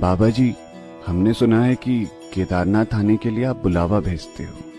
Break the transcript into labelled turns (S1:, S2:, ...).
S1: बाबा जी हमने सुना है कि केदारनाथ आने के लिए आप बुलावा भेजते हो।